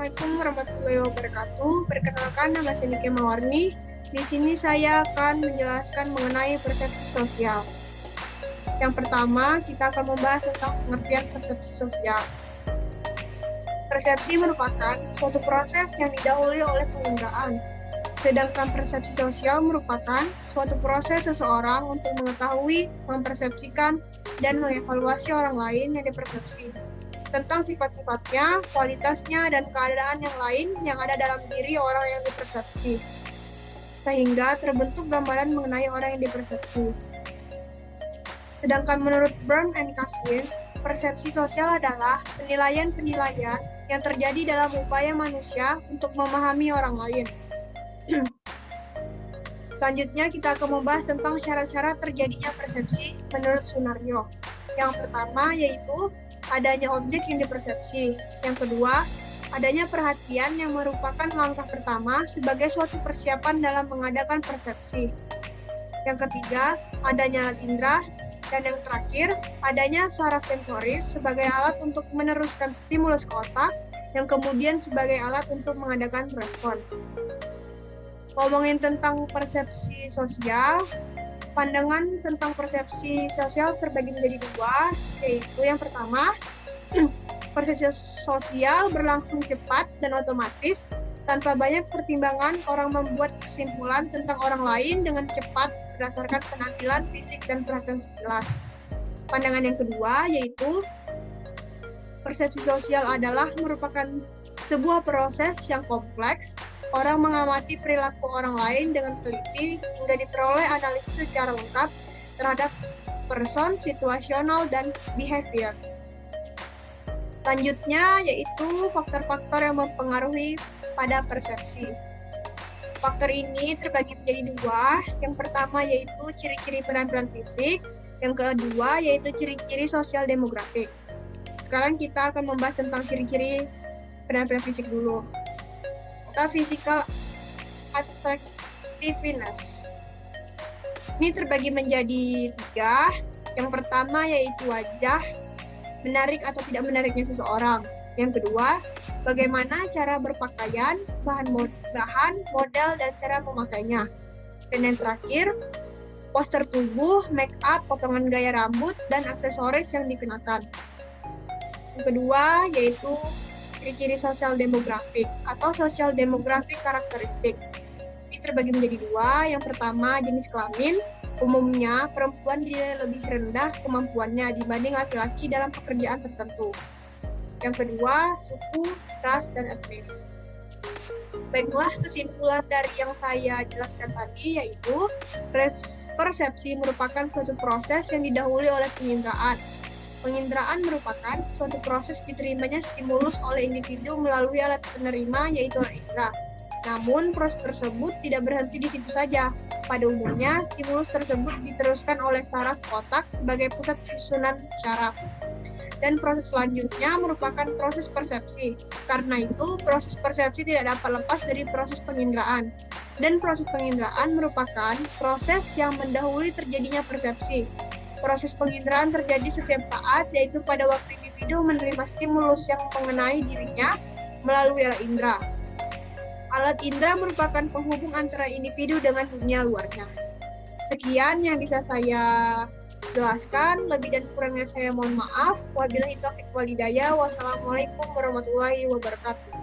Assalamualaikum warahmatullahi wabarakatuh. Perkenalkan nama saya Nike Mawarni. Di sini saya akan menjelaskan mengenai persepsi sosial. Yang pertama, kita akan membahas tentang pengertian persepsi sosial. Persepsi merupakan suatu proses yang didahului oleh penginderaan. Sedangkan persepsi sosial merupakan suatu proses seseorang untuk mengetahui, mempersepsikan, dan mengevaluasi orang lain yang dipersepsi tentang sifat-sifatnya, kualitasnya, dan keadaan yang lain yang ada dalam diri orang yang dipersepsi. Sehingga terbentuk gambaran mengenai orang yang dipersepsi. Sedangkan menurut Brown and Cassin, persepsi sosial adalah penilaian-penilaian yang terjadi dalam upaya manusia untuk memahami orang lain. Selanjutnya kita akan membahas tentang syarat-syarat terjadinya persepsi menurut Sunario. Yang pertama yaitu adanya objek yang dipersepsi. Yang kedua, adanya perhatian yang merupakan langkah pertama sebagai suatu persiapan dalam mengadakan persepsi. Yang ketiga, adanya alat indera. Dan yang terakhir, adanya saraf sensoris sebagai alat untuk meneruskan stimulus ke otak, yang kemudian sebagai alat untuk mengadakan respon. Ngomongin tentang persepsi sosial, pandangan tentang persepsi sosial terbagi menjadi dua, yaitu yang pertama, persepsi sosial berlangsung cepat dan otomatis tanpa banyak pertimbangan orang membuat kesimpulan tentang orang lain dengan cepat berdasarkan penampilan fisik dan perhatian sekilas. Pandangan yang kedua yaitu persepsi sosial adalah merupakan sebuah proses yang kompleks Orang mengamati perilaku orang lain dengan teliti hingga diperoleh analisis secara lengkap terhadap person, situasional, dan behavior. Selanjutnya yaitu faktor-faktor yang mempengaruhi pada persepsi. Faktor ini terbagi menjadi dua. Yang pertama yaitu ciri-ciri penampilan fisik, yang kedua yaitu ciri-ciri sosial demografik. Sekarang kita akan membahas tentang ciri-ciri penampilan fisik dulu atau physical attractiveness. Ini terbagi menjadi tiga. Yang pertama yaitu wajah, menarik atau tidak menariknya seseorang. Yang kedua, bagaimana cara berpakaian, bahan, mod bahan model, dan cara memakainya. Dan yang terakhir, poster tubuh, make up, potongan gaya rambut, dan aksesoris yang dikenakan. Yang kedua yaitu ciri-ciri sosial demografik atau sosial demografik karakteristik. Ini terbagi menjadi dua. Yang pertama, jenis kelamin. Umumnya, perempuan dinilai lebih rendah kemampuannya dibanding laki-laki dalam pekerjaan tertentu. Yang kedua, suku, ras, dan etnis. Baiklah, kesimpulan dari yang saya jelaskan tadi yaitu persepsi merupakan suatu proses yang didahului oleh penginderaan Penginderaan merupakan suatu proses diterimanya stimulus oleh individu melalui alat penerima yaitu alat indera. Namun, proses tersebut tidak berhenti di situ saja. Pada umumnya, stimulus tersebut diteruskan oleh saraf otak sebagai pusat susunan syaraf. Dan proses selanjutnya merupakan proses persepsi. Karena itu, proses persepsi tidak dapat lepas dari proses penginderaan. Dan proses penginderaan merupakan proses yang mendahului terjadinya persepsi. Proses penginderaan terjadi setiap saat, yaitu pada waktu individu menerima stimulus yang mengenai dirinya melalui alat indera. Alat indera merupakan penghubung antara individu dengan dunia luarnya. Sekian yang bisa saya jelaskan. Lebih dan kurangnya saya mohon maaf. Wabillahi taufiq walidaya. Wassalamualaikum warahmatullahi wabarakatuh.